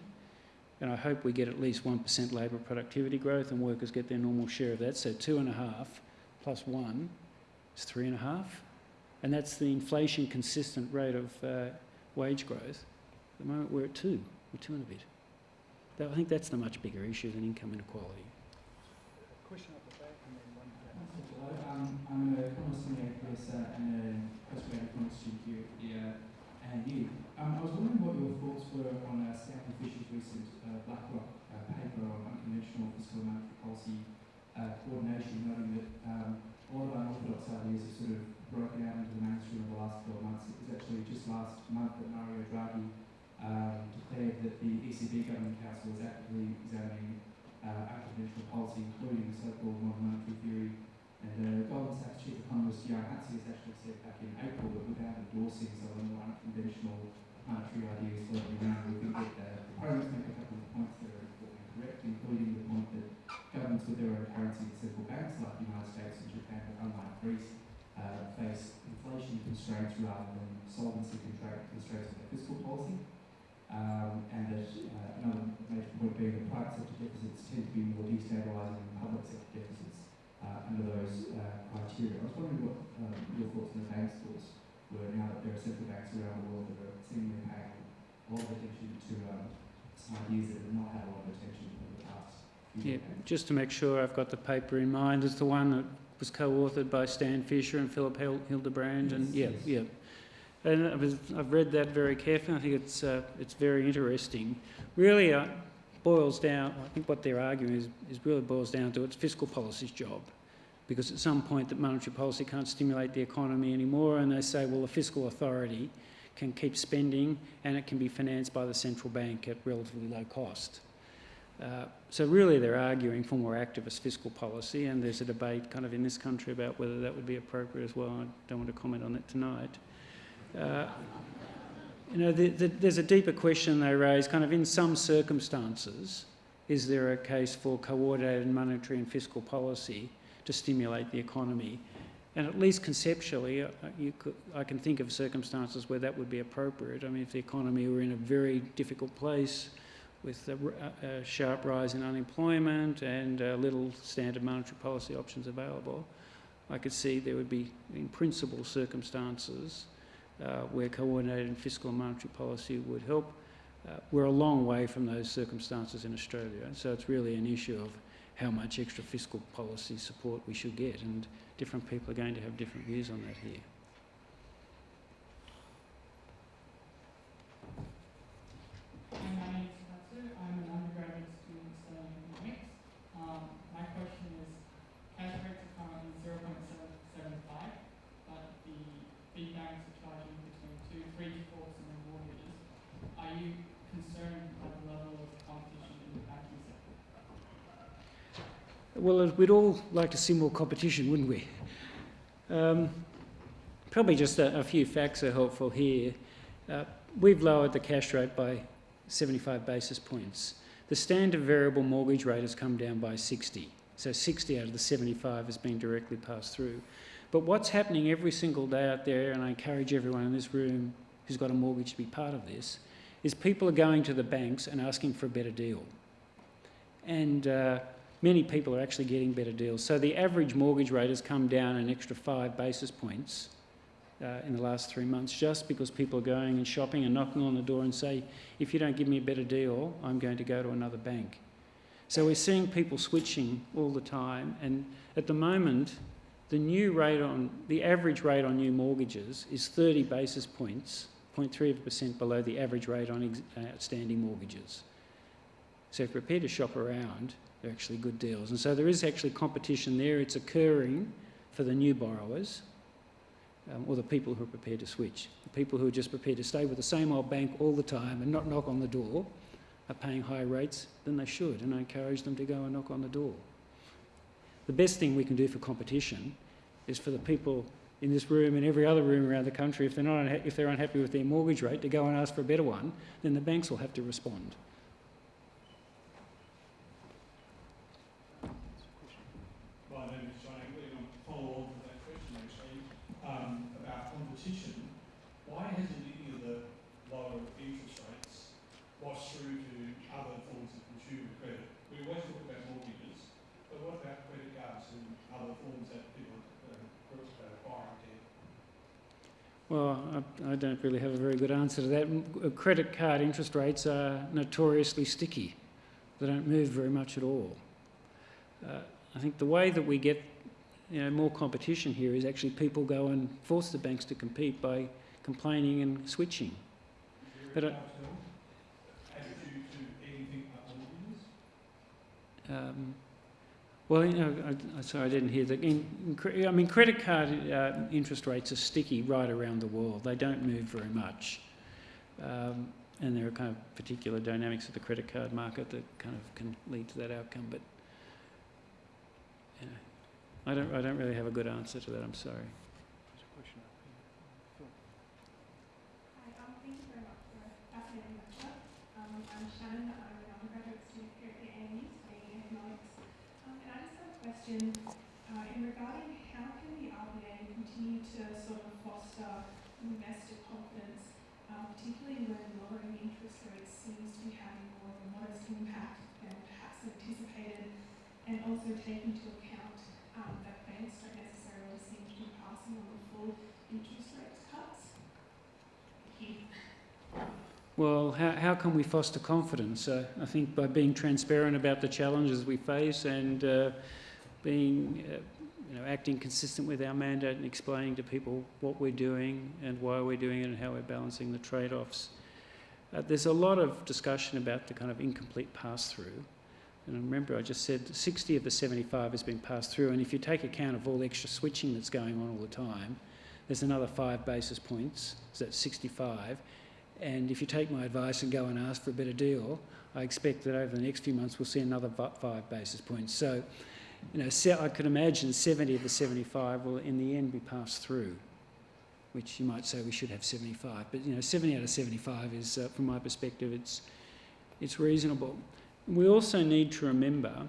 And I hope we get at least 1% labour productivity growth and workers get their normal share of that. So two and a half plus one is three and a half. And that's the inflation consistent rate of uh, wage growth. At the moment we're at two, we're two and a bit. I think that's the much bigger issue than income inequality. Question up the back and then one down. Hello, um, I'm a commerce senior professor and a postgraduate student here at the uh, ANU. Um, I was wondering what your thoughts were on uh, Stanley Fischer's recent uh, BlackRock uh, paper on unconventional fiscal and monetary policy uh, coordination, noting that um, a lot of unorthodox ideas have sort of broken out into the mainstream in the last 12 months. It was actually just last month that Mario Draghi um, declared that the ECB Governing Council was actively examining uh, unconventional policy, including the so-called modern monetary theory and uh, Goldman Sachs chief economist Johan Hatzius actually said back in April that without endorsing some of the more unconventional monetary ideas floating around, we think that uh, proponents make a couple of points that are important correct, including the point that governments with their own currency and central banks like the United States and Japan, but unlike Greece, uh, face inflation constraints rather than solvency constraints of their fiscal policy. Um, and that uh, another major point being that private sector deficits tend to be more destabilising than public sector deficits uh, under those uh, criteria. I was wondering what uh, your thoughts on the bank's thoughts were now that there are central banks around the world that are seemingly paying a lot of attention to um, ideas that have not had a lot of attention over the past Yeah, just to make sure I've got the paper in mind, it's the one that was co-authored by Stan Fischer and Philip Hil- Hildebrand, and yeah, Yes, yeah. And I was, I've read that very carefully. I think it's uh, it's very interesting. Really, uh, boils down. I think what they're arguing is is really boils down to it's fiscal policy's job because at some point that monetary policy can't stimulate the economy anymore and they say, well, the fiscal authority can keep spending and it can be financed by the central bank at relatively low cost. Uh, so really they're arguing for more activist fiscal policy and there's a debate kind of in this country about whether that would be appropriate as well. I don't want to comment on that tonight. Uh, you know, the, the, there's a deeper question they raise, kind of in some circumstances, is there a case for coordinated monetary and fiscal policy to stimulate the economy? And at least conceptually, uh, you could, I can think of circumstances where that would be appropriate. I mean, if the economy were in a very difficult place with a, a sharp rise in unemployment and little standard monetary policy options available, I could see there would be, in principle, circumstances where coordinated fiscal and monetary policy would help. Uh, we're a long way from those circumstances in Australia, so it's really an issue of how much extra fiscal policy support we should get, and different people are going to have different views on that here. Hi, my name is Katsu. I'm an undergraduate student studying economics. Um, my question is, cash rates are currently zero point seven seven five, but the big banks are charging between two, three to four percent of mortgages. Are you concerned by the level of competition in the banking sector? Well, uh, we'd all like to see more competition, wouldn't we? Um, probably just a, a, few facts are helpful here. Uh, we've lowered the cash rate by 75 basis points. The standard variable mortgage rate has come down by 60. So 60 out of the 75 has been directly passed through. But what's happening every single day out there, and I encourage everyone in this room who's got a mortgage to be part of this, is people are going to the banks and asking for a better deal. And uh, many people are actually getting better deals. So the average mortgage rate has come down an extra five basis points uh, in the last three months just because people are going and shopping and knocking on the door and say, if you don't give me a better deal, I'm going to go to another bank. So we're seeing people switching all the time and at the moment the new rate on, the average rate on new mortgages is 30 basis points, 0.3% below the average rate on outstanding mortgages. So if you're prepared to shop around, they're actually good deals. And so there is actually competition there. It's occurring for the new borrowers um, or the people who are prepared to switch. The people who are just prepared to stay with the same old bank all the time and not knock on the door are paying higher rates than they should, and I encourage them to go and knock on the door. The best thing we can do for competition is for the people in this room and every other room around the country, if they're, not if they're unhappy with their mortgage rate, to go and ask for a better one, then the banks will have to respond. Why hasn't any of the lower interest rates washed through to other forms of consumer credit? We always talk about mortgages, but what about credit cards and other forms that people are acquiring debt? Well, I, I, don't really have a very good answer to that. Uh, credit card interest rates are notoriously sticky. They don't move very much at all. Uh, I think the way that we get you know, more competition here is actually people go and force the banks to compete by complaining and switching. But uh, um, well, you know, I, sorry, I didn't hear that. I mean, credit card uh, interest rates are sticky right around the world. They don't move very much. Um, and there are kind of particular dynamics of the credit card market that kind of can lead to that outcome. But you know, I don't, I don't really have a good answer to that. I'm sorry. There's a question up here from the film. Hi, um, thank you very much for accommodating that. Um I'm Shannon, I'm an undergraduate student here at the AE, studying economics. Um and I just have a question uh, in regarding how can the RBA continue to sort of foster investor confidence, uh, particularly when lowering interest rates seems to be having more of a modest impact than perhaps anticipated, and also take into account um, that banks don't necessarily seem to be passing on the full interest rate cuts. Well, how, how can we foster confidence? Uh, I think by being transparent about the challenges we face and uh, being, uh, you know, acting consistent with our mandate and explaining to people what we're doing and why we're doing it and how we're balancing the trade-offs. Uh, there's a lot of discussion about the kind of incomplete pass-through. And remember, I just said 60 of the 75 has been passed through, and if you take account of all the extra switching that's going on all the time, there's another five basis points, so that's 65. And if you take my advice and go and ask for a better deal, I expect that over the next few months we'll see another five basis points. So, you know, I could imagine 70 of the 75 will in the end be passed through, which you might say we should have 75. But, you know, 70 out of 75 is, uh, from my perspective, it's, it's reasonable. We also need to remember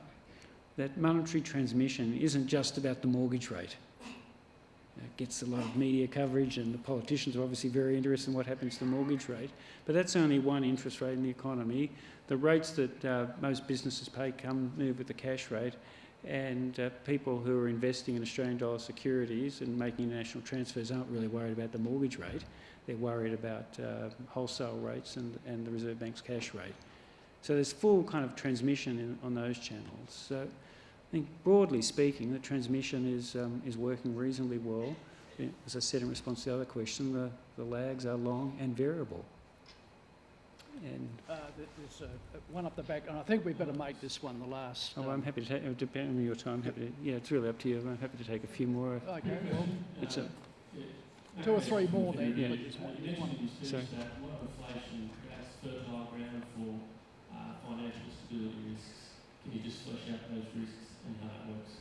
that monetary transmission isn't just about the mortgage rate. It gets a lot of media coverage, and the politicians are obviously very interested in what happens to the mortgage rate. But that's only one interest rate in the economy. The rates that uh, most businesses pay come move with the cash rate, and uh, people who are investing in Australian dollar securities and making international transfers aren't really worried about the mortgage rate. They're worried about uh, wholesale rates and, and the Reserve Bank's cash rate. So there's full kind of transmission in, on those channels. So I think broadly speaking, the transmission is, um, is working reasonably well. As I said in response to the other question, the, the lags are long and variable. And Uh, There's uh, one up the back, and I think we better make this one the last. oh, um, I'm happy to take, uh, depending on your time, happy to, yeah, it's really up to you. I'm happy to take a few more. Okay, well, It's a, two or three more then. Yeah. but there's one- You there's one- mentioned in your Sorry. that a inflation creates fertile ground for uh, financial stability risks. Can you just flesh out those risks and how that works?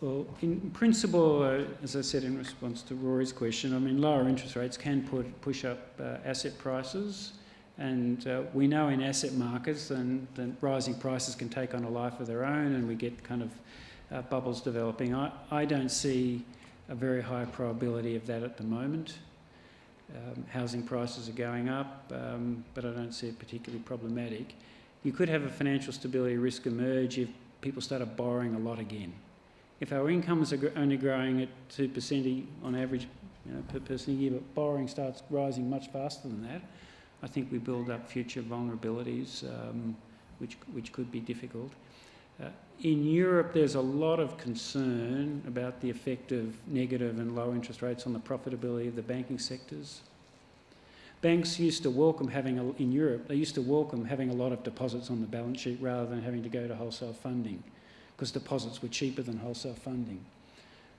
Well, in principle, uh, as I said in response to Rory's question, I mean, lower interest rates can put, push up uh, asset prices. And uh, we know in asset markets then rising prices can take on a life of their own and we get kind of uh, bubbles developing. I, I don't see a very high probability of that at the moment. Um, housing prices are going up, um, but I don't see it particularly problematic. You could have a financial stability risk emerge if people started borrowing a lot again if our incomes are only growing at 2% e- on average you know, per person a year, but borrowing starts rising much faster than that, I think we build up future vulnerabilities, um, which, which could be difficult. Uh, in Europe, there's a lot of concern about the effect of negative and low interest rates on the profitability of the banking sectors. Banks used to welcome having, a, in Europe, they used to welcome having a lot of deposits on the balance sheet rather than having to go to wholesale funding because deposits were cheaper than wholesale funding.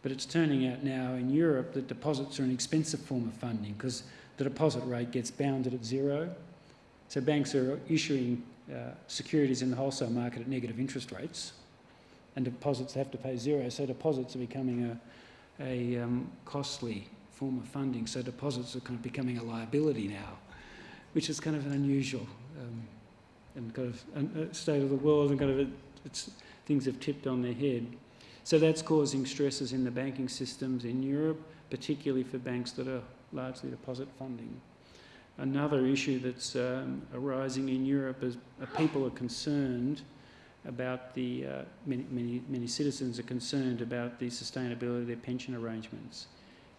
But it's turning out now in Europe that deposits are an expensive form of funding because the deposit rate gets bounded at zero. So banks are issuing uh, securities in the wholesale market at negative interest rates and deposits have to pay zero. So deposits are becoming a, a um, costly form of funding. So deposits are kind of becoming a liability now, which is kind of an unusual um, and kind of state of the world and kind of things have tipped on their head. So that's causing stresses in the banking systems in Europe, particularly for banks that are largely deposit funding. Another issue that's um, arising in Europe is uh, people are concerned about the, uh, many, many, many citizens are concerned about the sustainability of their pension arrangements.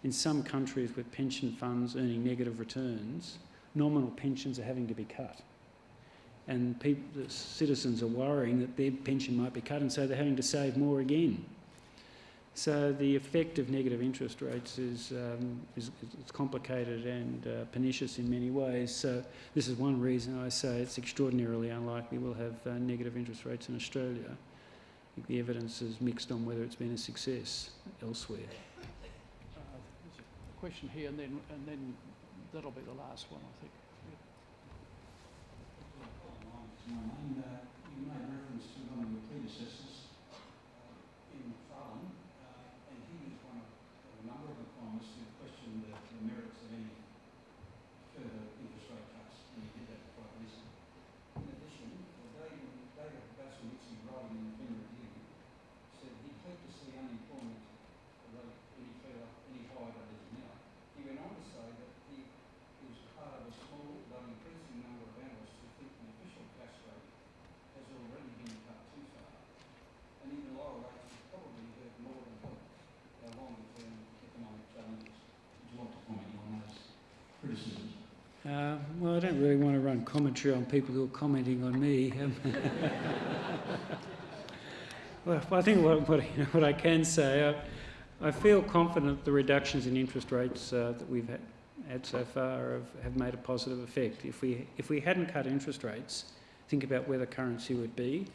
In some countries with pension funds earning negative returns, nominal pensions are having to be cut and people, citizens are worrying that their pension might be cut, and so they're having to save more again. So the effect of negative interest rates is, um, is it's complicated and uh, pernicious in many ways. So this is one reason I say it's extraordinarily unlikely we'll have uh, negative interest rates in Australia. The evidence is mixed on whether it's been a success elsewhere. Question here, and then, and then that'll be the last one, I think. And uh, you made reference to one of your predecessors uh, Ian Macfarlane, uh, and he was one of a number of economists who questioned the, the merits of any further interest rate cuts, and he did that quite recently. In addition, uh, David, David Basowitz, writing in the Fin Review, said he'd hate to see unemployment rate any further, any higher than it is now. He went on to say that he, he was part of a small but increasing number of analysts who think the official cash rate has already been cut too far, and even lower rates would probably hurt more than help our longer term economic challenges. Would you like to comment on those criticisms? Uh, well, I don't really want to run commentary on people who are commenting on me. Um, well, I think what, what, you know, what I can say, I, I feel confident the reductions in interest rates uh, that we've had, had so far have, have made a positive effect. If we, if we hadn't cut interest rates, think about where the currency would be.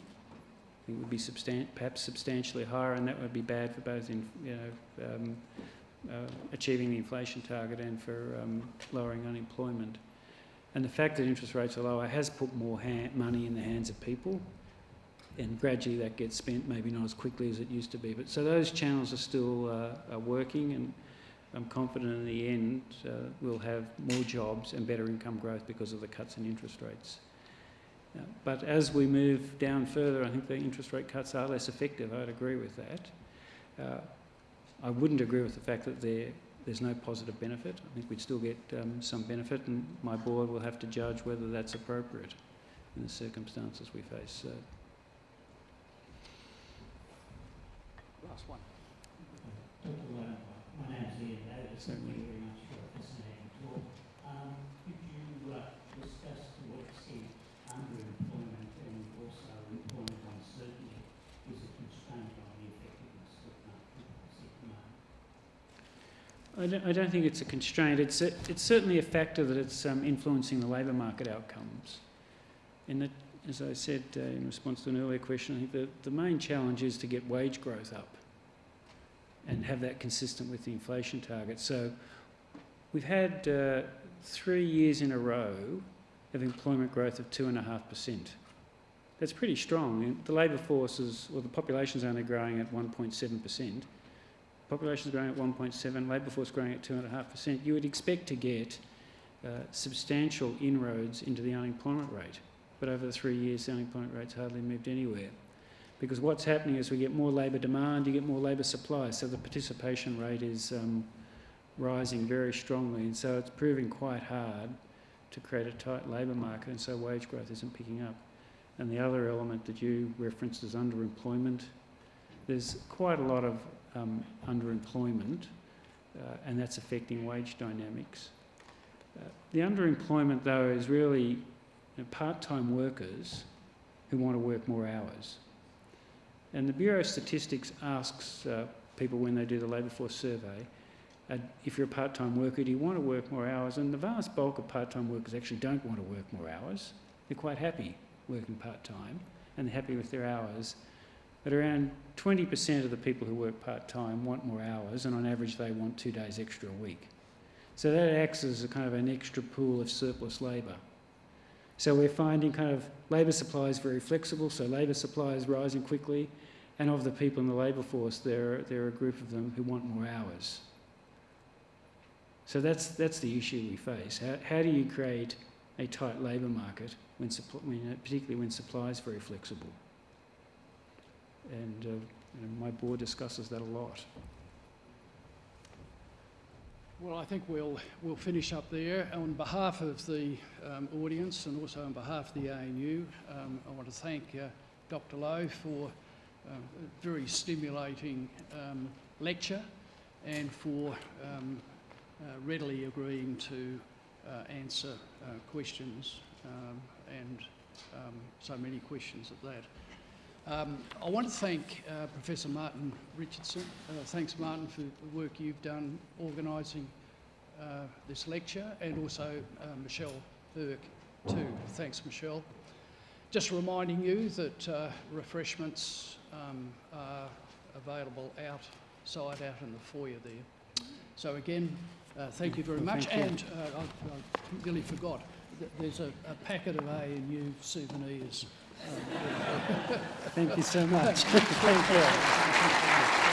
It would be substan- perhaps substantially higher, and that would be bad for both in, you know, um, uh, achieving the inflation target and for um, lowering unemployment. And the fact that interest rates are lower has put more money in the hands of people, and gradually that gets spent, maybe not as quickly as it used to be. But so those channels are still uh, are working, and I'm confident in the end uh, we'll have more jobs and better income growth because of the cuts in interest rates. Uh, but as we move down further, I think the interest rate cuts are less effective. I'd agree with that. Uh, I wouldn't agree with the fact that there, there's no positive benefit. I think we'd still get um, some benefit, and my board will have to judge whether that's appropriate in the circumstances we face. Uh, Last one. Dr. Lamb, my name's Ian Davis. Thank you very much for a fascinating talk. Um, could you uh, discuss to what extent underemployment and also employment uncertainty is a constraint on the effectiveness of market I don't, I don't think it's a constraint. It's, a, it's certainly a factor that it's um, influencing the labour market outcomes. And that, as I said uh, in response to an earlier question, I think the, the main challenge is to get wage growth up and have that consistent with the inflation target. So we've had uh, three years in a row of employment growth of 2.5%. That's pretty strong. The labour force is, well, the population's only growing at 1.7%. Population is growing at 1.7, labour force growing at 2.5%. You would expect to get uh, substantial inroads into the unemployment rate. But over the three years, the unemployment rate's hardly moved anywhere. Because what's happening is we get more labour demand, you get more labour supply, so the participation rate is um, rising very strongly, and so it's proving quite hard to create a tight labour market, and so wage growth isn't picking up. And the other element that you referenced is underemployment. There's quite a lot of um, underemployment, uh, and that's affecting wage dynamics. Uh, the underemployment, though, is really you know, part-time workers who want to work more hours. And the Bureau of Statistics asks uh, people when they do the labour force survey, uh, if you're a part-time worker, do you want to work more hours? And the vast bulk of part-time workers actually don't want to work more hours. They're quite happy working part-time and they're happy with their hours. But around 20% of the people who work part-time want more hours and on average they want two days extra a week. So that acts as a kind of an extra pool of surplus labour. So we're finding kind of labour supply is very flexible, so labour supply is rising quickly, and of the people in the labour force, there, there are a group of them who want more hours. So that's, that's the issue we face. How, how do you create a tight labour market, when, when, particularly when supply is very flexible? And uh, my board discusses that a lot. Well, I think we'll, we'll finish up there. On behalf of the um, audience and also on behalf of the ANU, um, I want to thank uh, Dr Lowe for uh, a very stimulating um, lecture and for um, uh, readily agreeing to uh, answer uh, questions um, and so many questions at that. Um, I want to thank uh, Professor Martin Richardson. Uh, thanks, Martin, for the work you've done organising uh, this lecture, and also uh, Michelle Burke, too. Thanks, Michelle. Just reminding you that uh, refreshments um, are available outside, out in the foyer there. So again, uh, thank you very much. And I, I nearly forgot. There's a, a packet of ANU souvenirs. Thank you so much. Thank you.